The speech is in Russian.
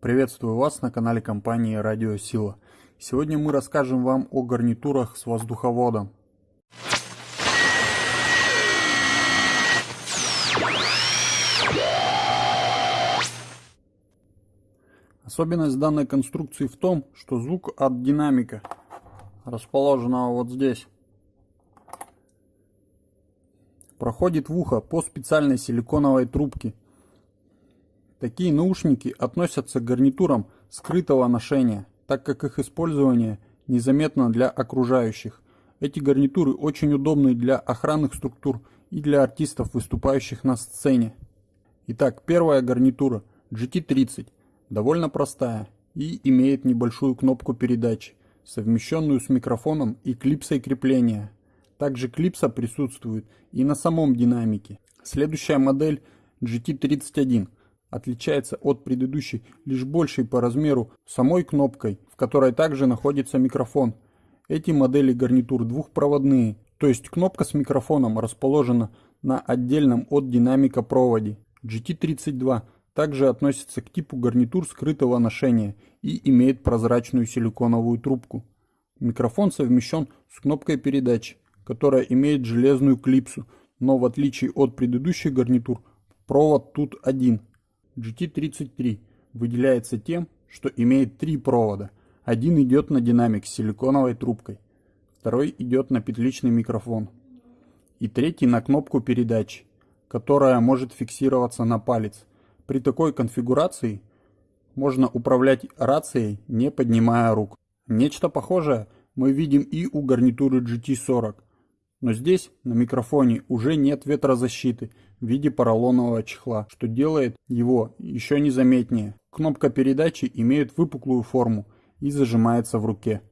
Приветствую вас на канале компании Радио Сила. Сегодня мы расскажем вам о гарнитурах с воздуховодом. Особенность данной конструкции в том, что звук от динамика, расположенного вот здесь, проходит в ухо по специальной силиконовой трубке – Такие наушники относятся к гарнитурам скрытого ношения, так как их использование незаметно для окружающих. Эти гарнитуры очень удобны для охранных структур и для артистов, выступающих на сцене. Итак, первая гарнитура GT30 довольно простая и имеет небольшую кнопку передачи, совмещенную с микрофоном и клипсой крепления. Также клипса присутствует и на самом динамике. Следующая модель GT31 отличается от предыдущей лишь большей по размеру самой кнопкой, в которой также находится микрофон. Эти модели гарнитур двухпроводные, то есть кнопка с микрофоном расположена на отдельном от динамика проводе. GT32 также относится к типу гарнитур скрытого ношения и имеет прозрачную силиконовую трубку. Микрофон совмещен с кнопкой передачи, которая имеет железную клипсу, но в отличие от предыдущих гарнитур, провод тут один, GT33 выделяется тем, что имеет три провода. Один идет на динамик с силиконовой трубкой, второй идет на петличный микрофон и третий на кнопку передачи, которая может фиксироваться на палец. При такой конфигурации можно управлять рацией, не поднимая рук. Нечто похожее мы видим и у гарнитуры GT40, но здесь на микрофоне уже нет ветрозащиты в виде поролонового чехла, что делает его еще незаметнее. Кнопка передачи имеет выпуклую форму и зажимается в руке.